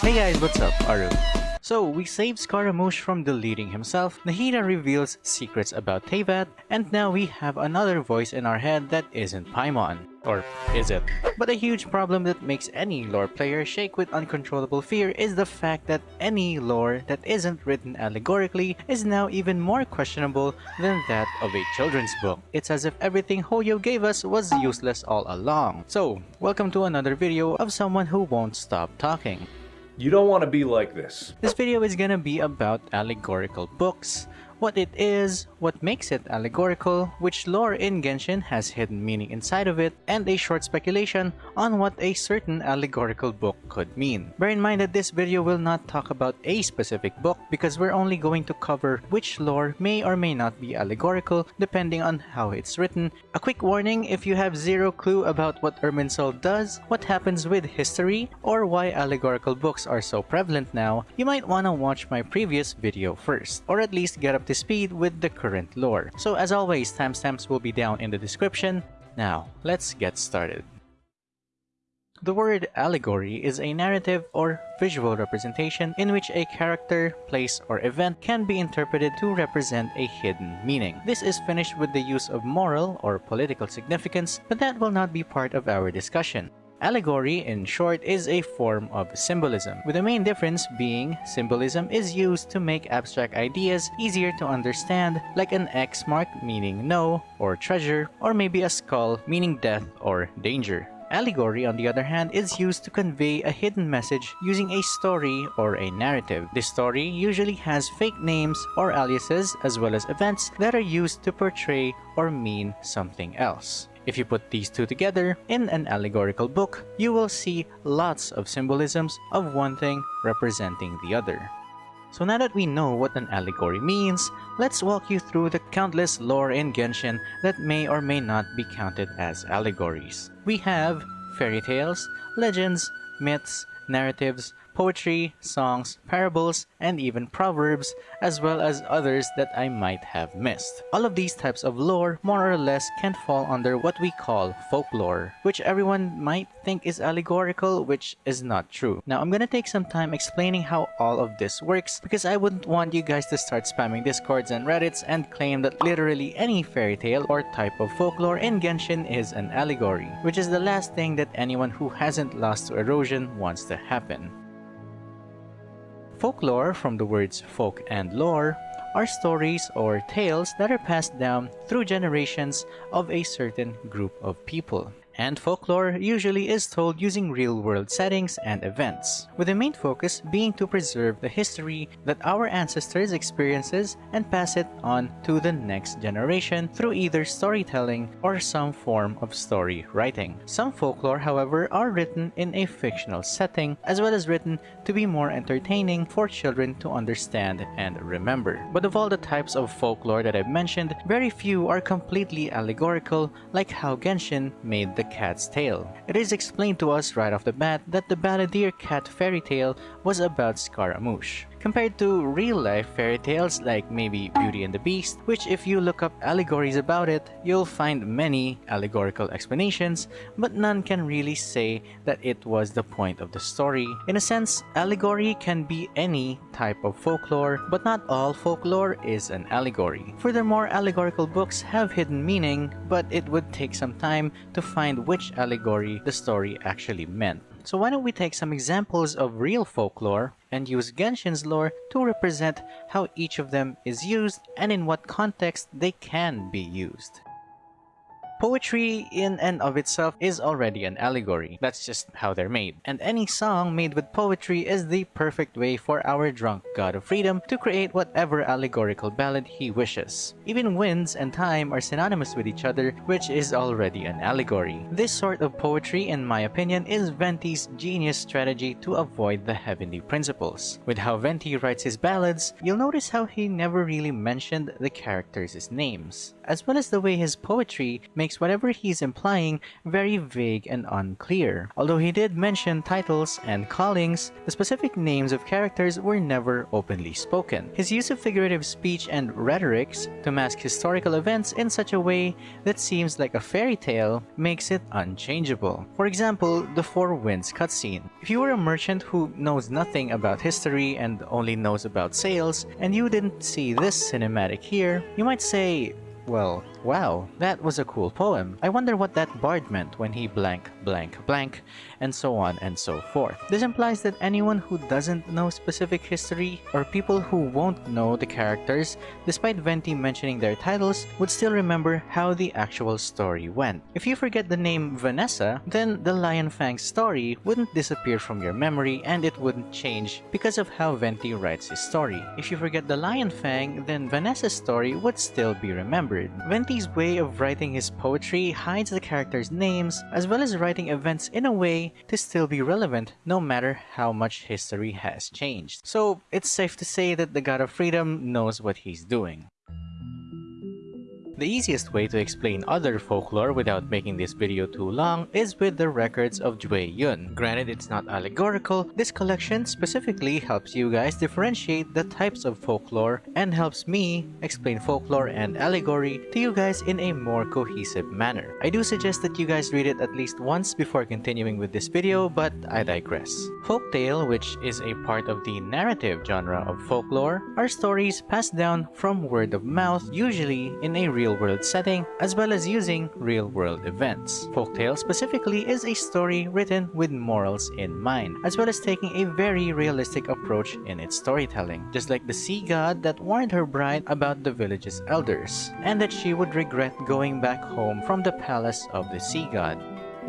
Hey guys, what's up? Aru. So, we saved Scaramouche from deleting himself, Nahida reveals secrets about Teyvat, and now we have another voice in our head that isn't Paimon. Or is it? But a huge problem that makes any lore player shake with uncontrollable fear is the fact that any lore that isn't written allegorically is now even more questionable than that of a children's book. It's as if everything Hoyo gave us was useless all along. So, welcome to another video of someone who won't stop talking. You don't want to be like this. This video is gonna be about allegorical books, what it is, what makes it allegorical, which lore in Genshin has hidden meaning inside of it, and a short speculation on what a certain allegorical book could mean. Bear in mind that this video will not talk about a specific book because we're only going to cover which lore may or may not be allegorical depending on how it's written. A quick warning if you have zero clue about what Irminsul does, what happens with history, or why allegorical books are so prevalent now, you might want to watch my previous video first, or at least get up to speed with the current lore. So as always, timestamps will be down in the description. Now, let's get started. The word allegory is a narrative or visual representation in which a character, place, or event can be interpreted to represent a hidden meaning. This is finished with the use of moral or political significance, but that will not be part of our discussion. Allegory, in short, is a form of symbolism, with the main difference being symbolism is used to make abstract ideas easier to understand, like an X mark meaning no or treasure, or maybe a skull meaning death or danger. Allegory, on the other hand, is used to convey a hidden message using a story or a narrative. This story usually has fake names or aliases as well as events that are used to portray or mean something else. If you put these two together in an allegorical book, you will see lots of symbolisms of one thing representing the other. So now that we know what an allegory means, let's walk you through the countless lore in Genshin that may or may not be counted as allegories. We have fairy tales, legends, myths, narratives, poetry, songs, parables, and even proverbs, as well as others that I might have missed. All of these types of lore more or less can fall under what we call folklore, which everyone might think is allegorical, which is not true. Now I'm gonna take some time explaining how all of this works because I wouldn't want you guys to start spamming discords and reddits and claim that literally any fairy tale or type of folklore in Genshin is an allegory, which is the last thing that anyone who hasn't lost to erosion wants to happen. Folklore, from the words folk and lore, are stories or tales that are passed down through generations of a certain group of people and folklore usually is told using real-world settings and events, with the main focus being to preserve the history that our ancestors experiences and pass it on to the next generation through either storytelling or some form of story writing. Some folklore, however, are written in a fictional setting, as well as written to be more entertaining for children to understand and remember. But of all the types of folklore that I've mentioned, very few are completely allegorical like how Genshin made the cat's tale. It is explained to us right off the bat that the Balladeer cat fairy tale was about Scaramouche compared to real-life fairy tales like maybe Beauty and the Beast, which if you look up allegories about it, you'll find many allegorical explanations, but none can really say that it was the point of the story. In a sense, allegory can be any type of folklore, but not all folklore is an allegory. Furthermore, allegorical books have hidden meaning, but it would take some time to find which allegory the story actually meant. So why don't we take some examples of real folklore and use Genshin's lore to represent how each of them is used and in what context they can be used. Poetry in and of itself is already an allegory. That's just how they're made. And any song made with poetry is the perfect way for our drunk god of freedom to create whatever allegorical ballad he wishes. Even winds and time are synonymous with each other, which is already an allegory. This sort of poetry, in my opinion, is Venti's genius strategy to avoid the heavenly principles. With how Venti writes his ballads, you'll notice how he never really mentioned the characters' names. As well as the way his poetry makes whatever he's implying very vague and unclear. Although he did mention titles and callings, the specific names of characters were never openly spoken. His use of figurative speech and rhetorics to mask historical events in such a way that seems like a fairy tale makes it unchangeable. For example, the Four Winds cutscene. If you were a merchant who knows nothing about history and only knows about sales, and you didn't see this cinematic here, you might say, well, wow, that was a cool poem. I wonder what that bard meant when he blank, blank, blank, and so on and so forth. This implies that anyone who doesn't know specific history, or people who won't know the characters, despite Venti mentioning their titles, would still remember how the actual story went. If you forget the name Vanessa, then the Lion Fang story wouldn't disappear from your memory and it wouldn't change because of how Venti writes his story. If you forget the Lion Fang, then Vanessa's story would still be remembered Venti's way of writing his poetry hides the characters' names, as well as writing events in a way to still be relevant no matter how much history has changed. So it's safe to say that the God of Freedom knows what he's doing. The easiest way to explain other folklore without making this video too long is with the records of Jue Yun. Granted it's not allegorical, this collection specifically helps you guys differentiate the types of folklore and helps me explain folklore and allegory to you guys in a more cohesive manner. I do suggest that you guys read it at least once before continuing with this video, but I digress. Folktale, which is a part of the narrative genre of folklore, are stories passed down from word of mouth, usually in a real real-world setting, as well as using real-world events. Folktale specifically is a story written with morals in mind, as well as taking a very realistic approach in its storytelling, just like the sea god that warned her bride about the village's elders, and that she would regret going back home from the palace of the sea god.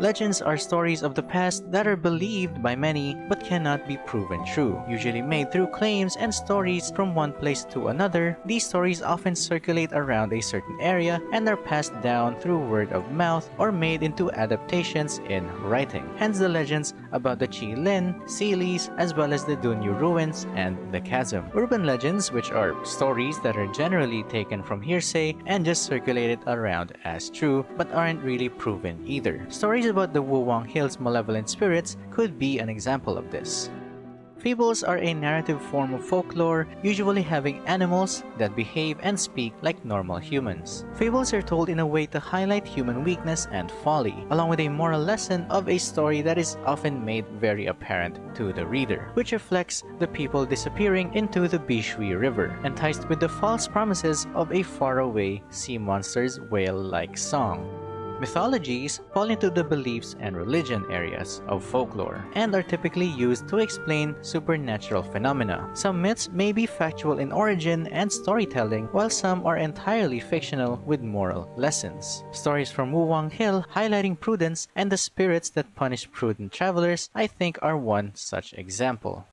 Legends are stories of the past that are believed by many but cannot be proven true. Usually made through claims and stories from one place to another, these stories often circulate around a certain area and are passed down through word of mouth or made into adaptations in writing. Hence the legends about the Qilin, Seelies, as well as the Dunyu ruins and the Chasm. Urban legends, which are stories that are generally taken from hearsay and just circulated around as true but aren't really proven either. Stories about the Wuwang Hills malevolent spirits could be an example of this. Fables are a narrative form of folklore, usually having animals that behave and speak like normal humans. Fables are told in a way to highlight human weakness and folly, along with a moral lesson of a story that is often made very apparent to the reader, which reflects the people disappearing into the Bishui River, enticed with the false promises of a faraway sea monster's whale-like song. Mythologies fall into the beliefs and religion areas of folklore and are typically used to explain supernatural phenomena. Some myths may be factual in origin and storytelling, while some are entirely fictional with moral lessons. Stories from Wuwang Hill highlighting prudence and the spirits that punish prudent travelers I think are one such example.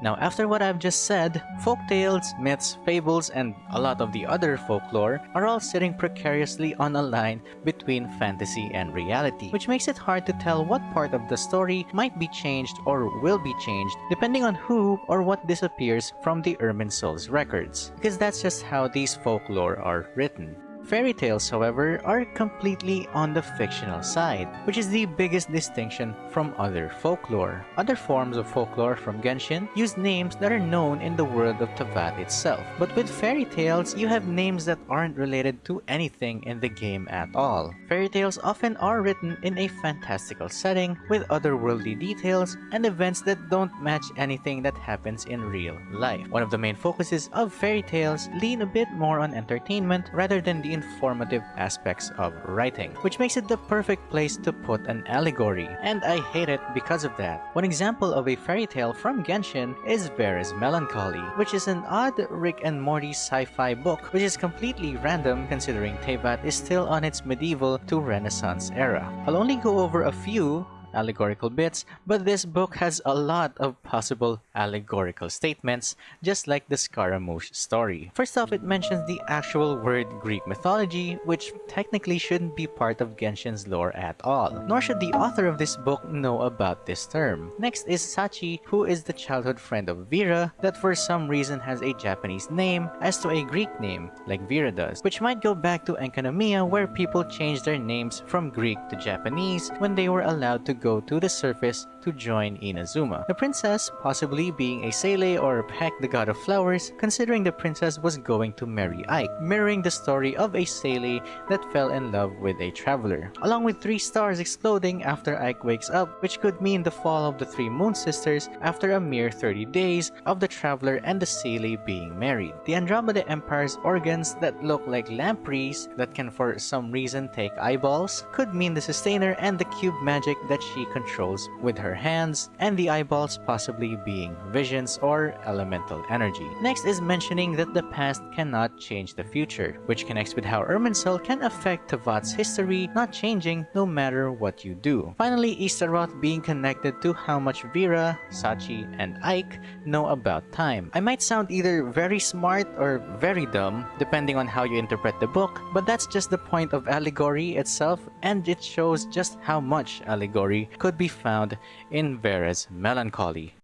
Now after what I've just said, folk tales, myths, fables, and a lot of the other folklore are all sitting precariously on a line between fantasy and reality, which makes it hard to tell what part of the story might be changed or will be changed depending on who or what disappears from the Irminsul's records, because that's just how these folklore are written. Fairy tales, however, are completely on the fictional side, which is the biggest distinction from other folklore. Other forms of folklore from Genshin use names that are known in the world of Teyvat itself, but with fairy tales, you have names that aren't related to anything in the game at all. Fairy tales often are written in a fantastical setting with otherworldly details and events that don't match anything that happens in real life. One of the main focuses of fairy tales lean a bit more on entertainment rather than the informative aspects of writing, which makes it the perfect place to put an allegory, and I hate it because of that. One example of a fairy tale from Genshin is Vera's Melancholy, which is an odd Rick and Morty sci-fi book, which is completely random considering Teyvat is still on its medieval to renaissance era. I'll only go over a few allegorical bits, but this book has a lot of possible allegorical statements, just like the Scaramouche story. First off, it mentions the actual word Greek mythology, which technically shouldn't be part of Genshin's lore at all, nor should the author of this book know about this term. Next is Sachi, who is the childhood friend of Vera that for some reason has a Japanese name as to a Greek name, like Vera does, which might go back to Enkanomiya where people changed their names from Greek to Japanese when they were allowed to go to the surface to join Inazuma. The princess possibly being a Seelie or Peck the god of flowers, considering the princess was going to marry Ike, mirroring the story of a Seelie that fell in love with a traveler, along with three stars exploding after Ike wakes up, which could mean the fall of the three moon sisters after a mere 30 days of the traveler and the Seelie being married. The Andromeda Empire's organs that look like lampreys that can for some reason take eyeballs could mean the sustainer and the cube magic that she controls with her hands, and the eyeballs possibly being visions or elemental energy. Next is mentioning that the past cannot change the future, which connects with how Irminsul can affect Teyvat's history, not changing no matter what you do. Finally, Astaroth being connected to how much Vera, Sachi, and Ike know about time. I might sound either very smart or very dumb, depending on how you interpret the book, but that's just the point of allegory itself, and it shows just how much allegory could be found in Vera's melancholy.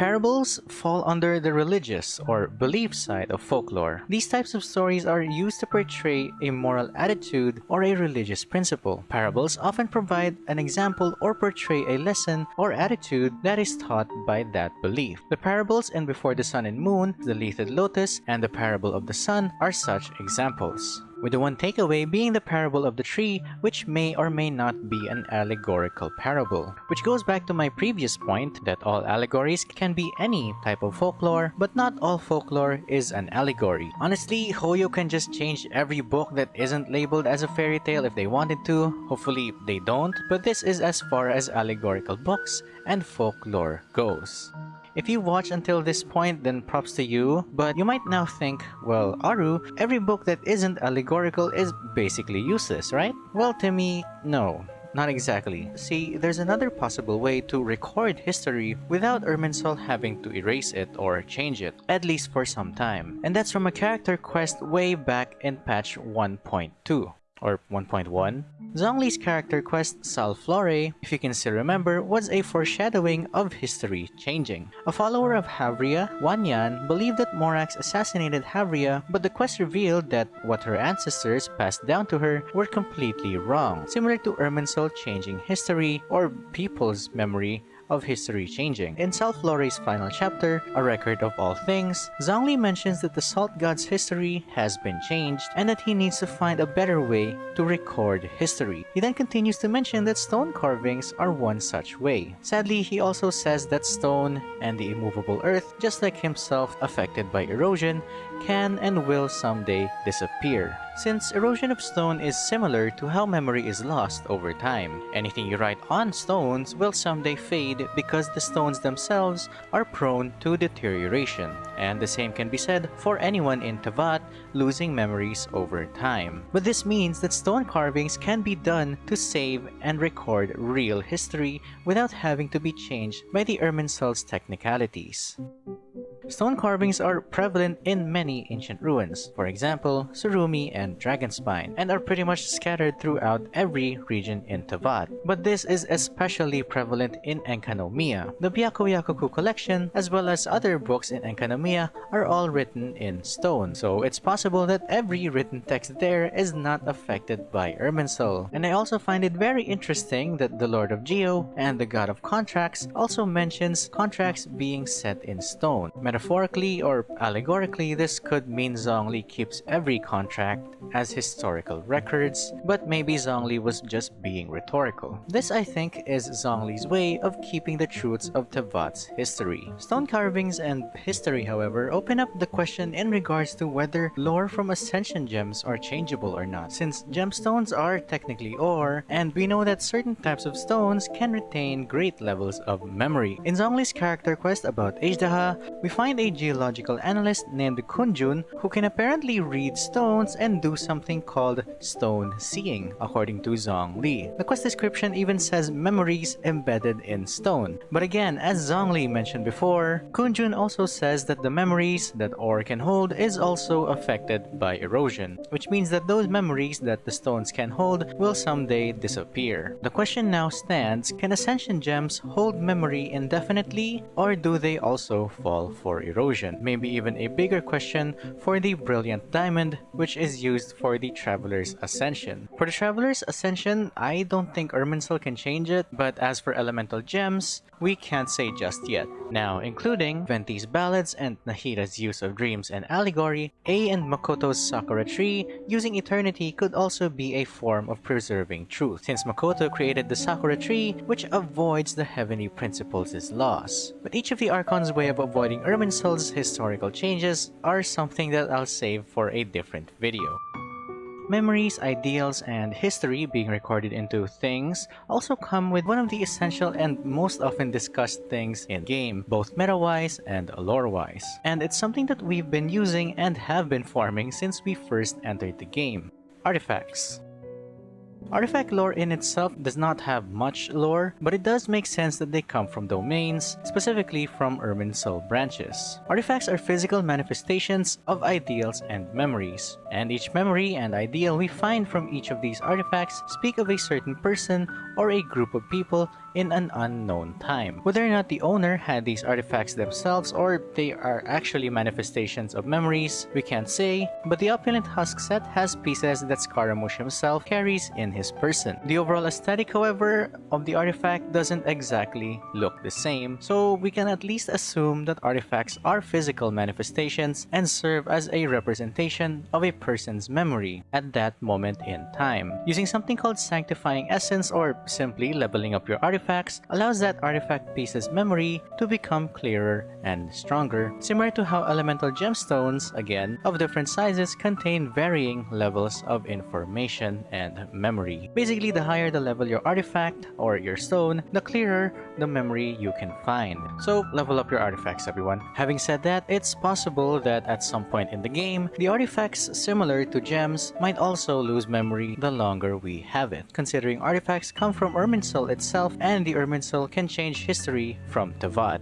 Parables fall under the religious or belief side of folklore. These types of stories are used to portray a moral attitude or a religious principle. Parables often provide an example or portray a lesson or attitude that is taught by that belief. The parables in Before the Sun and Moon, The Lethed Lotus, and The Parable of the Sun are such examples with the one takeaway being the parable of the tree, which may or may not be an allegorical parable. Which goes back to my previous point that all allegories can be any type of folklore, but not all folklore is an allegory. Honestly, Hoyo can just change every book that isn't labeled as a fairy tale if they wanted to, hopefully they don't, but this is as far as allegorical books and folklore goes. If you watch until this point, then props to you, but you might now think, well, Aru, every book that isn't allegorical is basically useless, right? Well, to me, no. Not exactly. See, there's another possible way to record history without Irminsul having to erase it or change it, at least for some time. And that's from a character quest way back in patch 1.2 or 1.1. Zhongli's character quest Sal Flore, if you can still remember, was a foreshadowing of history changing. A follower of Havria, Wanyan, believed that Morax assassinated Havria, but the quest revealed that what her ancestors passed down to her were completely wrong, similar to Irminsul changing history or people's memory of history changing. In Sal Flore's final chapter, A Record of All Things, Zhongli mentions that the Salt God's history has been changed and that he needs to find a better way to record history. He then continues to mention that stone carvings are one such way. Sadly, he also says that stone and the immovable earth, just like himself affected by erosion, can and will someday disappear. Since erosion of stone is similar to how memory is lost over time, anything you write on stones will someday fade because the stones themselves are prone to deterioration. And the same can be said for anyone in Teyvat losing memories over time. But this means that stone carvings can be done to save and record real history without having to be changed by the Irminsul's technicalities. Stone carvings are prevalent in many ancient ruins, for example, Tsurumi and Dragonspine, and are pretty much scattered throughout every region in Teyvat. But this is especially prevalent in Enkanomiya. The Byakuyakoku collection, as well as other books in Enkanomiya, are all written in stone, so it's possible that every written text there is not affected by Irminsul. And I also find it very interesting that the Lord of Geo and the God of Contracts also mentions contracts being set in stone. Metaphorically or allegorically, this could mean Zhongli keeps every contract as historical records, but maybe Zhongli was just being rhetorical. This, I think, is Zhongli's way of keeping the truths of Teyvat's history. Stone carvings and history, however, open up the question in regards to whether lore from Ascension gems are changeable or not, since gemstones are technically ore, and we know that certain types of stones can retain great levels of memory. In Zhongli's character quest about Azhdaha, we find find a geological analyst named Kunjun who can apparently read stones and do something called stone seeing, according to Zhongli. The quest description even says memories embedded in stone. But again, as Zhongli mentioned before, Kunjun also says that the memories that ore can hold is also affected by erosion, which means that those memories that the stones can hold will someday disappear. The question now stands, can Ascension gems hold memory indefinitely or do they also fall for erosion? Maybe even a bigger question for the Brilliant Diamond which is used for the Traveler's Ascension. For the Traveler's Ascension, I don't think Irminsul can change it, but as for Elemental Gems, we can't say just yet. Now, including Venti's ballads and Nahida's use of dreams and allegory, Ei and Makoto's Sakura tree, using eternity could also be a form of preserving truth, since Makoto created the Sakura tree, which avoids the heavenly principles' loss. But each of the Archon's way of avoiding Irminsul's historical changes are something that I'll save for a different video. Memories, ideals, and history being recorded into things also come with one of the essential and most often discussed things in game, both meta-wise and lore-wise. And it's something that we've been using and have been farming since we first entered the game. Artifacts. Artifact lore in itself does not have much lore, but it does make sense that they come from domains, specifically from Irminsul branches. Artifacts are physical manifestations of ideals and memories, and each memory and ideal we find from each of these artifacts speak of a certain person or a group of people in an unknown time. Whether or not the owner had these artifacts themselves or they are actually manifestations of memories, we can't say, but the opulent husk set has pieces that Scaramouche himself carries in his person. The overall aesthetic, however, of the artifact doesn't exactly look the same, so we can at least assume that artifacts are physical manifestations and serve as a representation of a person's memory at that moment in time. Using something called sanctifying essence or simply leveling up your artifacts allows that artifact piece's memory to become clearer and stronger, similar to how elemental gemstones, again, of different sizes contain varying levels of information and memory. Basically, the higher the level your artifact or your stone, the clearer the memory you can find. So level up your artifacts everyone. Having said that, it's possible that at some point in the game, the artifacts similar to gems might also lose memory the longer we have it, considering artifacts come from Irminsul itself and the Irminsul can change history from Teyvat.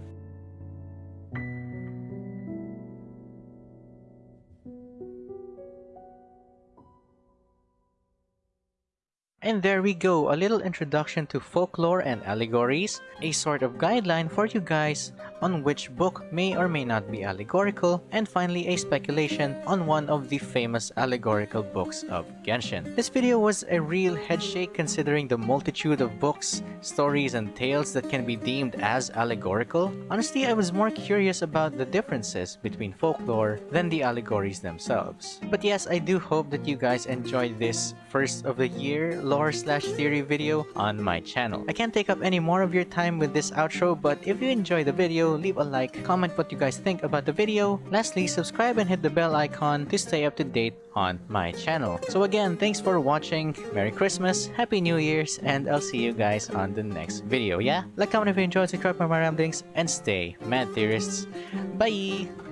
And there we go, a little introduction to folklore and allegories, a sort of guideline for you guys on which book may or may not be allegorical, and finally a speculation on one of the famous allegorical books of Genshin. This video was a real headshake considering the multitude of books, stories, and tales that can be deemed as allegorical. Honestly, I was more curious about the differences between folklore than the allegories themselves. But yes, I do hope that you guys enjoyed this first of the year lore slash theory video on my channel. I can't take up any more of your time with this outro, but if you enjoyed the video, leave a like, comment what you guys think about the video. Lastly, subscribe and hit the bell icon to stay up to date on my channel. So again, thanks for watching, Merry Christmas, Happy New Year's, and I'll see you guys on the next video, yeah? Like, comment if you enjoyed, subscribe for more ramblings, and stay mad theorists. Bye!